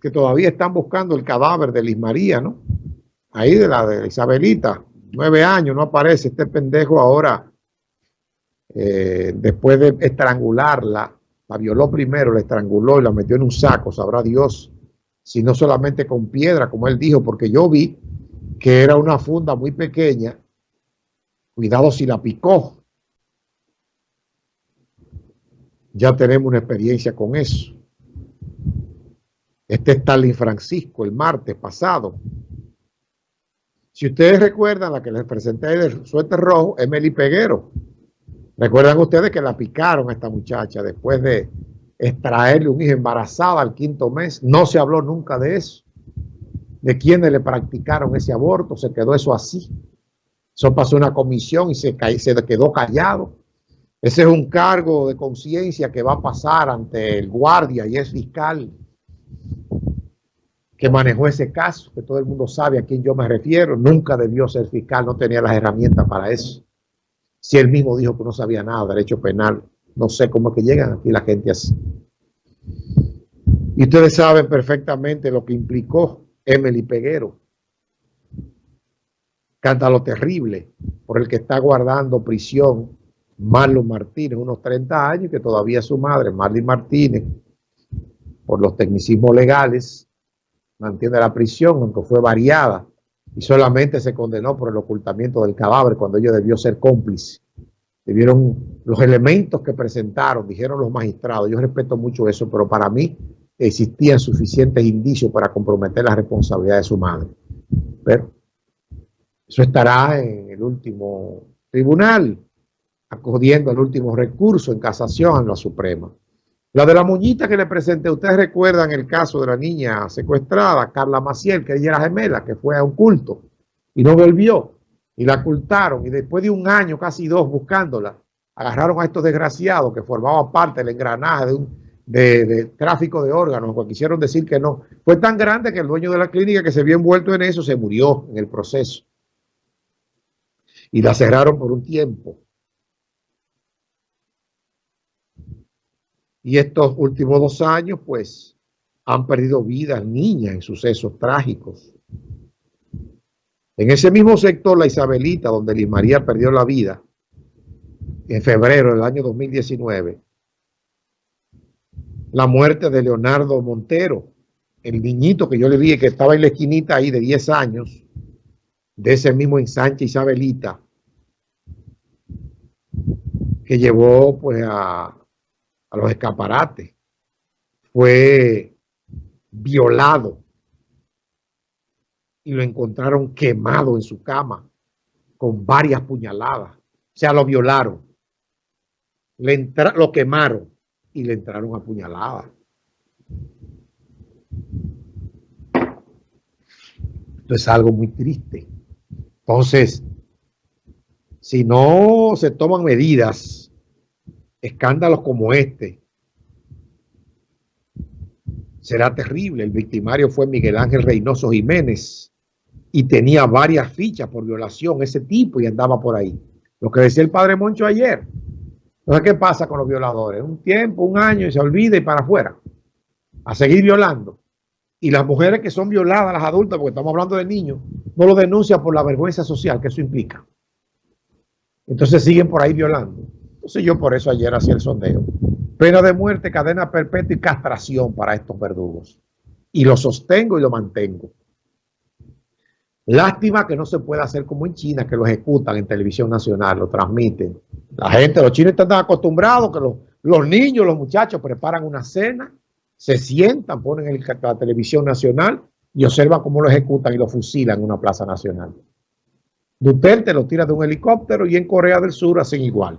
que todavía están buscando el cadáver de Liz María, no? Ahí de la de Isabelita, nueve años, no aparece este pendejo ahora, eh, después de estrangularla, la violó primero, la estranguló y la metió en un saco, sabrá Dios, si no solamente con piedra, como él dijo, porque yo vi que era una funda muy pequeña, cuidado si la picó. Ya tenemos una experiencia con eso. Este es Stalin Francisco el martes pasado. Si ustedes recuerdan la que les presenté del suéter rojo, Emily Peguero. Recuerdan ustedes que la picaron a esta muchacha después de extraerle un hijo embarazada al quinto mes. No se habló nunca de eso. De quienes le practicaron ese aborto. Se quedó eso así. Eso pasó una comisión y se, se quedó callado. Ese es un cargo de conciencia que va a pasar ante el guardia y es fiscal que manejó ese caso, que todo el mundo sabe a quién yo me refiero, nunca debió ser fiscal, no tenía las herramientas para eso. Si él mismo dijo que no sabía nada de derecho penal, no sé cómo es que llegan aquí la gente así. Y ustedes saben perfectamente lo que implicó Emily Peguero. lo terrible por el que está guardando prisión Marlon Martínez, unos 30 años, que todavía su madre, Marlon Martínez, por los tecnicismos legales, mantiene la prisión, aunque fue variada, y solamente se condenó por el ocultamiento del cadáver cuando ellos debió ser cómplice. Debieron los elementos que presentaron, dijeron los magistrados, yo respeto mucho eso, pero para mí existían suficientes indicios para comprometer la responsabilidad de su madre. Pero eso estará en el último tribunal, acudiendo al último recurso en casación a la Suprema. La de la muñita que le presenté, ustedes recuerdan el caso de la niña secuestrada, Carla Maciel, que ella era gemela, que fue a un culto y no volvió y la ocultaron y después de un año, casi dos, buscándola, agarraron a estos desgraciados que formaban parte del engranaje de, un, de, tráfico de órganos, o quisieron decir que no. Fue tan grande que el dueño de la clínica que se vio envuelto en eso se murió en el proceso y la cerraron por un tiempo. Y estos últimos dos años, pues, han perdido vidas niñas en sucesos trágicos. En ese mismo sector, la Isabelita, donde Liz María perdió la vida, en febrero del año 2019, la muerte de Leonardo Montero, el niñito que yo le dije que estaba en la esquinita ahí de 10 años, de ese mismo ensanche Isabelita, que llevó pues a a los escaparates, fue violado y lo encontraron quemado en su cama con varias puñaladas. O sea, lo violaron, le lo quemaron y le entraron a puñaladas. Esto es algo muy triste. Entonces, si no se toman medidas escándalos como este, será terrible. El victimario fue Miguel Ángel Reynoso Jiménez y tenía varias fichas por violación, ese tipo, y andaba por ahí. Lo que decía el padre Moncho ayer. Entonces, ¿qué pasa con los violadores? Un tiempo, un año y se olvida y para afuera. A seguir violando. Y las mujeres que son violadas, las adultas, porque estamos hablando de niños, no lo denuncian por la vergüenza social que eso implica. Entonces siguen por ahí violando. Entonces yo por eso ayer hacía el sondeo. Pena de muerte, cadena perpetua y castración para estos verdugos. Y lo sostengo y lo mantengo. Lástima que no se pueda hacer como en China, que lo ejecutan en televisión nacional, lo transmiten. La gente, los chinos están acostumbrados que los, los niños, los muchachos preparan una cena, se sientan, ponen el, la televisión nacional y observan cómo lo ejecutan y lo fusilan en una plaza nacional. Duterte lo tira de un helicóptero y en Corea del Sur hacen igual.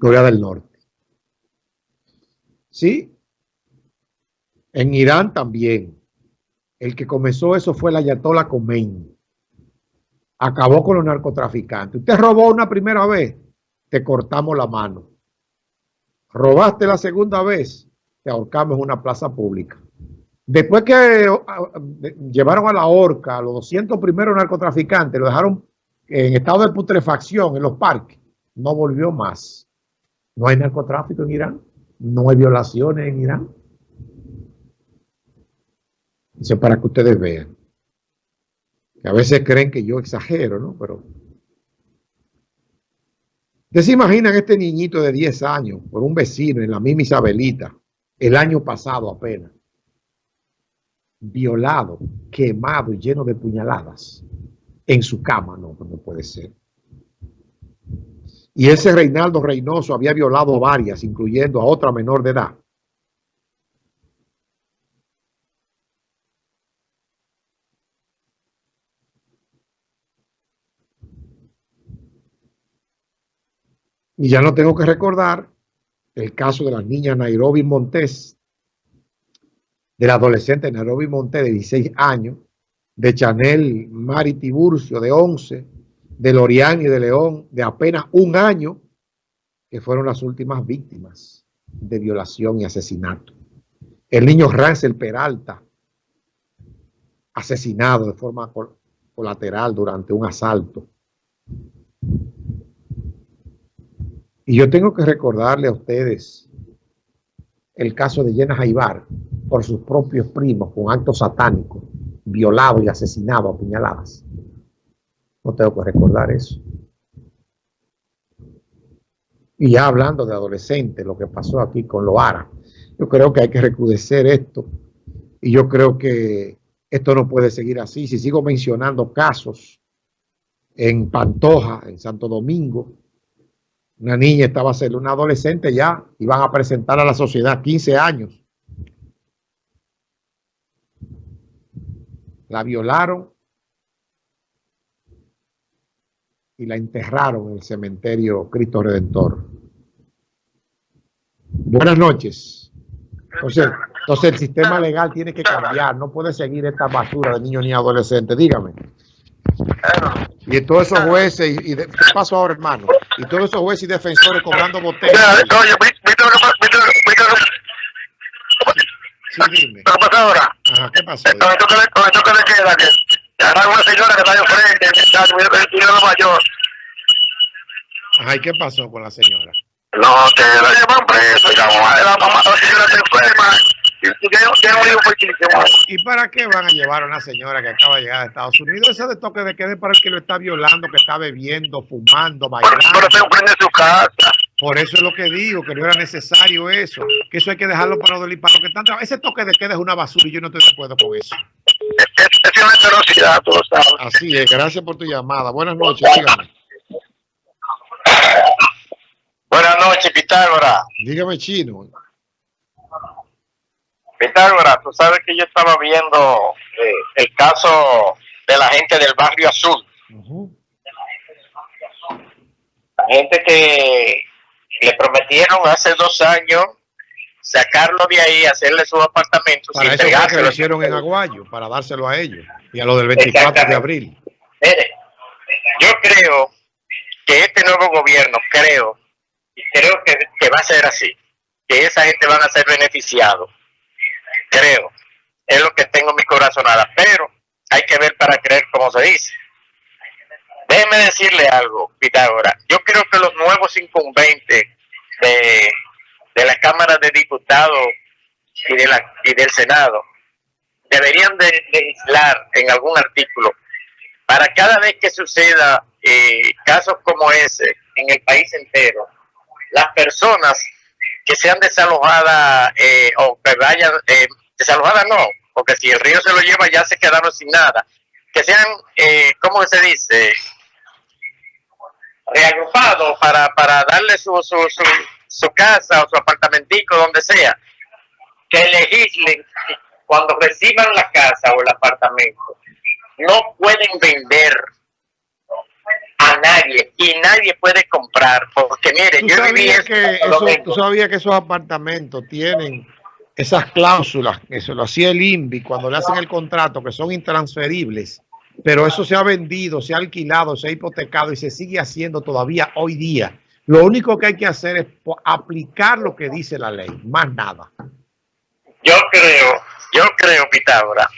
Corea del Norte. ¿Sí? En Irán también. El que comenzó eso fue la Ayatollah Khomeini. Acabó con los narcotraficantes. Usted robó una primera vez, te cortamos la mano. Robaste la segunda vez, te ahorcamos en una plaza pública. Después que ah, llevaron a la horca a los 200 primeros narcotraficantes, lo dejaron en estado de putrefacción en los parques, no volvió más. No hay narcotráfico en Irán. No hay violaciones en Irán. Eso para que ustedes vean. Que a veces creen que yo exagero, ¿no? Pero ¿Ustedes se imaginan este niñito de 10 años por un vecino en la misma Isabelita, el año pasado apenas, violado, quemado y lleno de puñaladas en su cama? No, no puede ser. Y ese Reinaldo Reynoso había violado varias, incluyendo a otra menor de edad. Y ya no tengo que recordar el caso de la niña Nairobi Montes, del adolescente Nairobi Montes de 16 años, de Chanel Mari Tiburcio de 11, de Loriani de León de apenas un año, que fueron las últimas víctimas de violación y asesinato. El niño Rancel Peralta, asesinado de forma colateral durante un asalto. Y yo tengo que recordarle a ustedes el caso de Yena Jaibar por sus propios primos con actos satánicos, violado y asesinado a puñaladas. No tengo que recordar eso. Y ya hablando de adolescentes, lo que pasó aquí con Loara, yo creo que hay que recrudecer esto. Y yo creo que esto no puede seguir así. Si sigo mencionando casos en Pantoja, en Santo Domingo, una niña estaba ser una adolescente ya, iban a presentar a la sociedad 15 años. La violaron y la enterraron en el cementerio Cristo Redentor. Buenas noches. Entonces, entonces el sistema legal tiene que cambiar, no puede seguir esta basura de niños ni adolescentes. Dígame. Y todos esos jueces, y, ¿qué pasó ahora, hermano? Y todos esos jueces y defensores cobrando botellas. Oye, Sí, dime. ¿Qué pasó ahora? Ajá, ¿qué pasó? Con esto que le, con esto que le queda, que una señora que está ahí frente, que está en mayor. Ajá, ¿y qué pasó con la señora? No, que la llevan preso, y la mamá de la mamá, la señora se enferma. ¿Y para qué van a llevar a una señora que acaba de llegar a Estados Unidos? Ese de toque de quede para el que lo está violando, que está bebiendo, fumando, bailando. su casa. Por eso es lo que digo, que no era necesario eso. Que eso hay que dejarlo para los que están Ese toque de queda es una basura y yo no estoy de acuerdo con eso. Velocidad, tú lo sabes. Así es, gracias por tu llamada. Buenas noches, dígame. Buenas noches, Pitágoras. Dígame, Chino. Pitágoras, tú sabes que yo estaba viendo eh, el caso de la gente del barrio azul. La gente que le prometieron hace dos años sacarlo de ahí, hacerle sus apartamentos. Para eso que lo hicieron en Aguayo, para dárselo a ellos y a lo del 24 de abril. Mire, yo creo que este nuevo gobierno, creo, y creo que, que va a ser así, que esa gente van a ser beneficiados creo. Es lo que tengo en mi corazonada. Pero hay que ver para creer como se dice. Déjeme decirle algo, Pitágoras. Yo creo que los nuevos incumbentes de, de la Cámara de Diputados y, de la, y del Senado deberían de legislar en algún artículo para cada vez que suceda eh, casos como ese en el país entero, las personas que sean desalojadas eh, o que vayan eh, desalojadas no, porque si el río se lo lleva ya se quedaron sin nada. Que sean, eh, ¿cómo se dice? Reagrupados para, para darle su, su, su, su casa o su apartamentico, donde sea. Que legislen cuando reciban la casa o el apartamento. No pueden vender a nadie y nadie puede comprar porque mire yo viví que eso, tú sabías que esos apartamentos tienen esas cláusulas, eso lo hacía el INVI cuando le hacen el contrato, que son intransferibles, pero eso se ha vendido, se ha alquilado, se ha hipotecado y se sigue haciendo todavía hoy día. Lo único que hay que hacer es aplicar lo que dice la ley, más nada. Yo creo, yo creo, Pitágoras,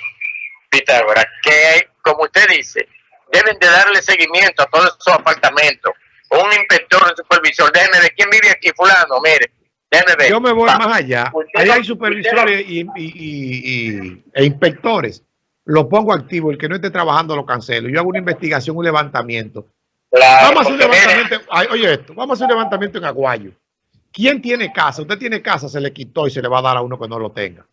Pitágoras, que como usted dice, deben de darle seguimiento a todos esos apartamentos. Un inspector, un supervisor, déjeme de quién vive aquí, fulano, mire, déjeme ver. Yo me voy Va. más allá. No- hay supervisores y, y- y- y- e inspectores. Lo pongo activo. El que no esté trabajando lo cancelo. Yo hago una investigación, un levantamiento. Claro, Vamos a hacer un mire, levantamiento. ay, oye esto, vamos a hacer un levantamiento en Aguayo. ¿Quién tiene casa? Usted tiene casa, se le quitó y se le va a dar a uno que no lo tenga.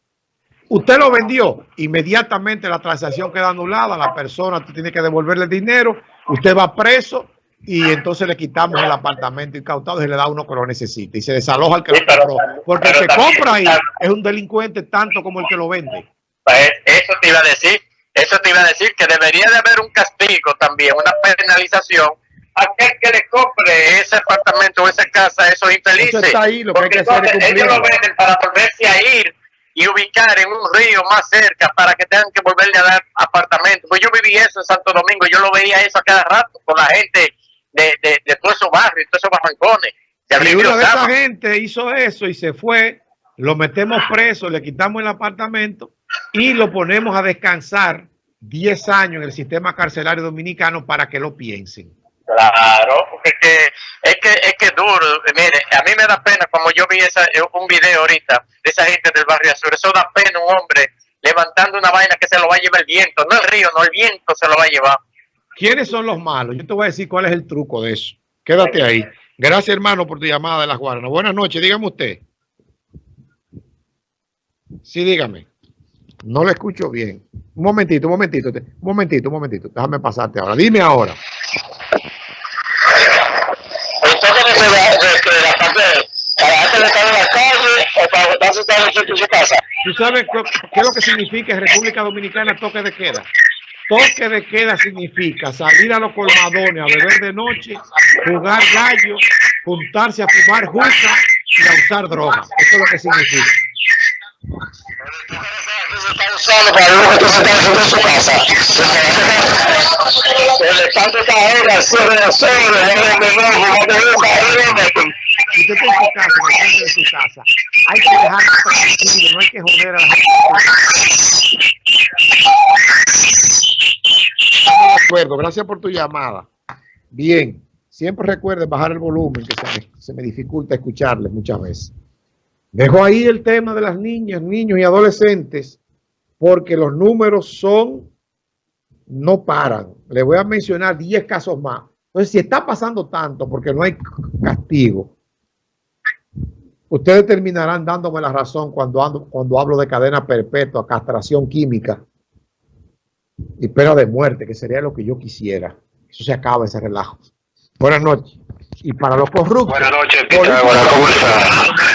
Usted lo vendió, inmediatamente la transacción queda anulada, la persona tiene que devolverle el dinero, usted va preso y entonces le quitamos el apartamento incautado y se le da a uno que lo necesita y se desaloja al que Sí, lo compró. Porque el que compra ahí es un delincuente tanto como el que lo vende. Pues, eso te iba a decir, eso te iba a decir que debería de haber un castigo también, una penalización a aquel que le compre ese apartamento infelices. Eso está ahí, lo que hay Porque que hacer es entonces ellos lo venden para volverse a ir y ubicar en un río más cerca para que tengan que volverle a dar apartamentos. Pues yo viví eso en Santo Domingo, yo lo veía eso a cada rato con la gente de, de, de todos esos barrios, todos esos barrancones. Y una de esa gente hizo eso y se fue, lo metemos preso, le quitamos el apartamento y lo ponemos a descansar 10 años en el sistema carcelario dominicano para que lo piensen. Claro, porque es que es que duro. Mire, a mí me da pena como yo vi esa, eh, un video ahorita de esa gente del barrio azul. Eso da pena un hombre levantando una vaina que se lo va a llevar el viento, no el río, no el viento se lo va a llevar. ¿Quiénes son los malos? Yo te voy a decir cuál es el truco de eso. Quédate ahí. Gracias, hermano, por tu llamada de las Guaranas. Buenas noches, dígame usted. Sí, dígame. No le escucho bien. Un momentito, un momentito, un momentito, un momentito. Déjame pasarte ahora. Dime ahora. ¿Usted tiene que de la parte para estar en la calle o para estar en su casa? ¿Tú sabes qué es lo que significa República Dominicana toque de queda? Toque de queda significa salir a los colmadones a beber de noche, jugar gallo, juntarse a fumar juca y a usar droga. Eso es lo que significa. Usando para que se haciendo en su casa. El estado está ahora, el cierre de sobre, el menor, no te busca, Si usted está en su casa, en el centro de su casa, hay que dejar tranquilo, no hay que joder a la gente. Estamos de acuerdo, gracias por tu llamada. Bien, siempre recuerden bajar el volumen, que se me, se me dificulta escucharles muchas veces. Dejo ahí el tema de las niñas, niños y adolescentes, porque los números son, no paran. Le voy a mencionar 10 casos más. Entonces, si está pasando tanto porque no hay castigo, ustedes terminarán dándome la razón cuando, ando, cuando hablo de cadena perpetua, castración química y pena de muerte, que sería lo que yo quisiera. Eso se acaba ese relajo. Buenas noches. Y para los corruptos, Buenas noches,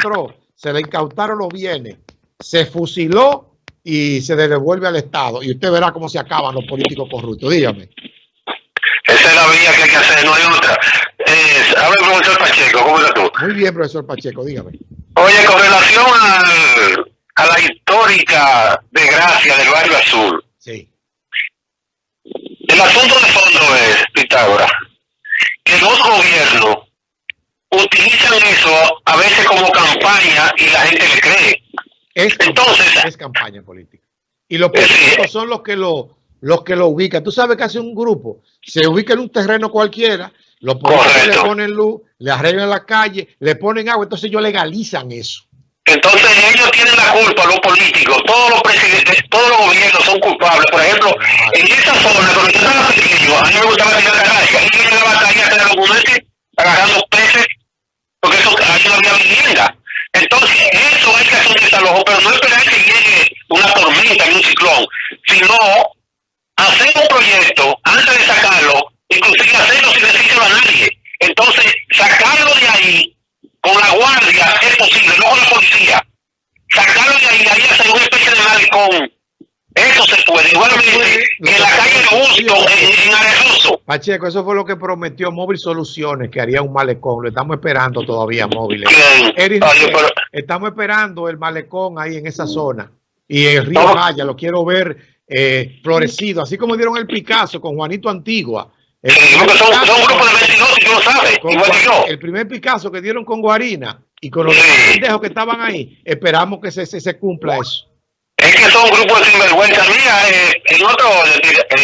demostró, se le incautaron los bienes, se fusiló y se le devuelve al Estado. Y usted verá cómo se acaban los políticos corruptos. Dígame. Esa es la vía que hay que hacer, no hay otra. Eh, habla el profesor Pacheco, ¿cómo estás tú? Muy bien, profesor Pacheco, dígame. Oye, con relación al, a la histórica desgracia del barrio azul, Sí. el asunto de fondo es, Pitágoras, que los gobiernos utilizan eso a veces como campaña y la gente le cree. Es, Entonces- es campaña política. Y los políticos son los que lo, los que lo ubican. Tú sabes que hace un grupo, se ubica en un terreno cualquiera, los políticos le ponen luz, le arreglan la calle, le ponen agua, entonces ellos legalizan eso. Entonces ellos tienen la culpa, los políticos, todos los presidentes, todos los gobiernos son culpables. Por ejemplo, en esa zona, cuando yo estaba pequeño, a mí me gustaba tirar canalla, y yo llegaba a calle a hacer los agarrando peces, porque eso ahí no había vivienda. Entonces, eso hay que hacer un desalojo, pero no esperar que llegue una tormenta ni un ciclón, sino hacer un proyecto antes de sacarlo, inclusive hacerlo sin decirlo a nadie. Entonces, sacarlo de ahí con la guardia es posible, no con la policía. Sacarlo de ahí, ahí hacer una especie de malecón. Eso se puede. Igualmente, en la calle de Busto, en, en. Pacheco, eso fue lo que prometió Móvil Soluciones, que haría un malecón. Lo estamos esperando todavía, Móvil. Bien. Eric, Oye, pero- estamos esperando el malecón ahí en esa zona. Y el río No. Jaya, lo quiero ver eh, florecido, así como dieron el Picasso con Juanito Antigua. El son, Picasso son un grupo de con- 22 y tú lo sabes, igual que yo. el primer Picasso que dieron con Guarina y con los pendejos que estaban ahí, esperamos que se, se, se cumpla eso. Es que son grupos de sinvergüenza. Mira, eh, en otro eh,